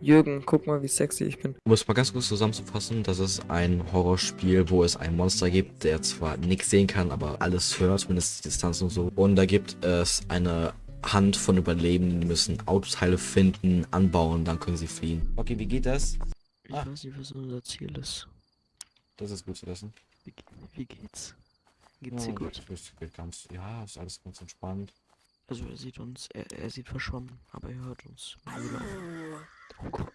Jürgen, guck mal, wie sexy ich bin. Um es mal ganz kurz zusammenzufassen, das ist ein Horrorspiel, wo es ein Monster gibt, der zwar nichts sehen kann, aber alles hört, zumindest die Distanz und so. Und da gibt es eine Hand von Überlebenden, die müssen Autoteile finden, anbauen, dann können sie fliehen. Okay, wie geht das? Ich Ah. weiß nicht, was unser Ziel ist. Das ist gut zu wissen. Wie, wie geht's? Geht's dir gut? Ist, geht ganz, ja, ist alles ganz entspannt. Also er sieht uns, er, er sieht verschwommen, aber er hört uns. Oh.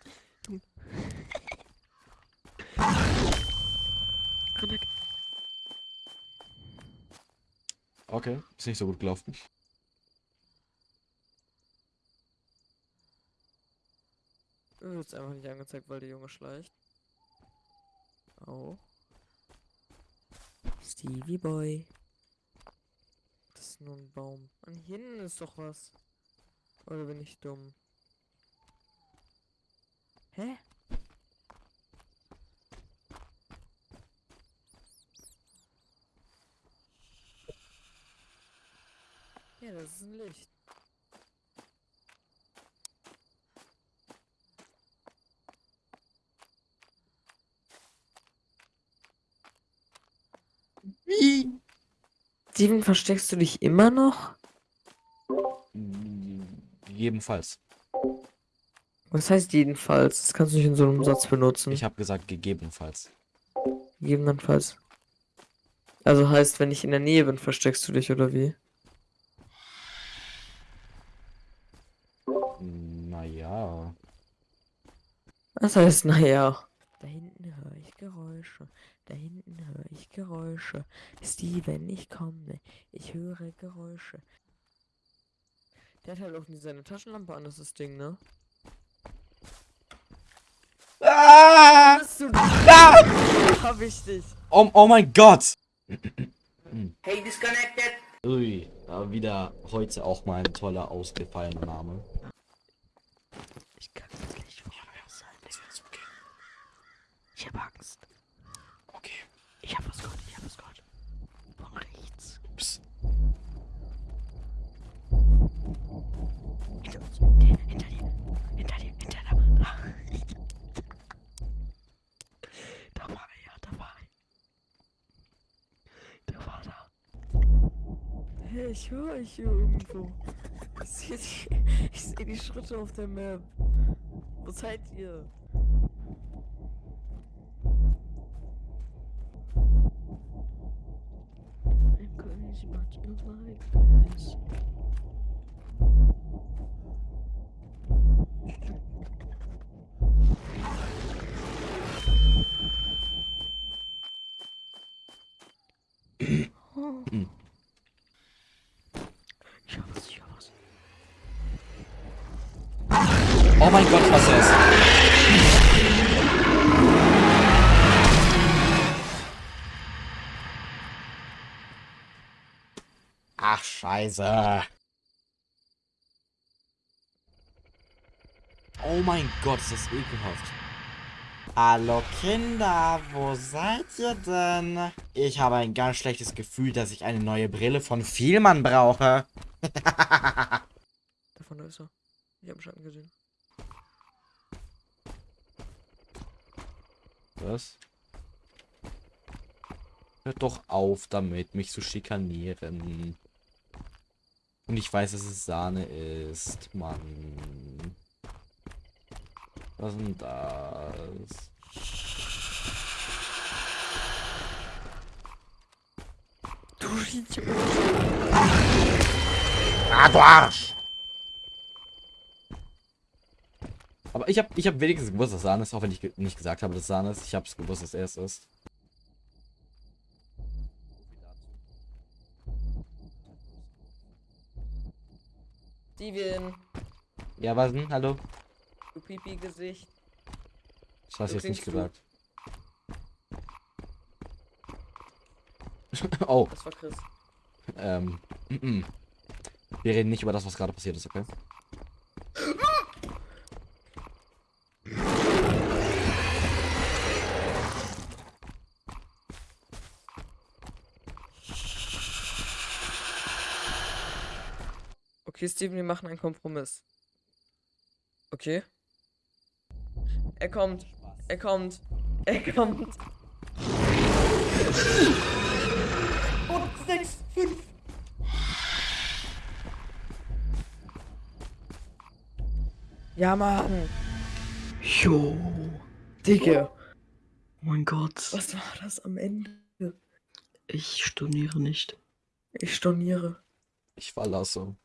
Okay, ist nicht so gut gelaufen. Mir wird's einfach nicht angezeigt, weil der Junge schleicht. Au. Stevie Boy. Das ist nur ein Baum. Und hinten ist doch was. Oder bin ich dumm? Hä? Ja, das ist ein Licht. Wie? Steven, versteckst du dich immer noch? Jedenfalls. Was heißt jedenfalls? Das kannst du nicht in so einem Satz benutzen. Ich habe gesagt, gegebenenfalls. Gegebenenfalls. Also heißt, wenn ich in der Nähe bin, versteckst du dich, oder wie? Naja. Das heißt, naja. Da hinten höre ich Geräusche. Da hinten höre ich Geräusche. Steven, ich komme. Ich höre Geräusche. Der hat halt auch nie seine Taschenlampe an, das ist das Ding, ne? Ah! Bist du Ah! Hab ich dich. Oh, oh mein Gott! Hey, disconnected. Ui, da wieder heute auch mal ein toller ausgefallener Name. Ich kann das nicht voraus sein. Ich hab Angst. Okay. Ich hab was gehört, ich hab was gehört. Von rechts. Ups. Hinter uns. Der, hinter dir. Hinter dir. Hinter dir. Da war er. Da war er. Der war da. Hey, ich höre euch hier irgendwo. Ich sehe die, seh die Schritte auf der Map. Wo seid ihr? Crazy, but you like this. Oh. Ich hab was, ich hab was. Oh mein Gott, was ist das? Ach, scheiße. Oh mein Gott, ist das ekelhaft. Hallo Kinder, wo seid ihr denn? Ich habe ein ganz schlechtes Gefühl, dass ich eine neue Brille von Vielmann brauche. Davon ist er. Ich hab einen Schatten gesehen. Was? Hört doch auf damit, mich zu schikanieren. Und ich weiß, dass es Sahne ist, Mann. Was ist denn das? Du Idiot. Ah, du Arsch! Aber ich habe ich hab wenigstens gewusst, dass Sahne ist, auch wenn ich nicht gesagt habe, dass Sahne ist. Ich habe es gewusst, dass er es ist. Steven, Ja, was denn? Hallo? du Pipi-Gesicht. Das hast du jetzt nicht gesagt. oh, Das war Chris. ähm. mm, mm. Wir reden nicht über das, was gerade passiert ist, okay? Okay, Steven, wir machen einen Kompromiss. Okay? Er kommt. Er kommt. Er kommt. Und 6, 5. Ja, Mann. Jo. Digga. Oh mein Gott. Was war das am Ende? Ich storniere nicht. Ich storniere. Ich verlasse.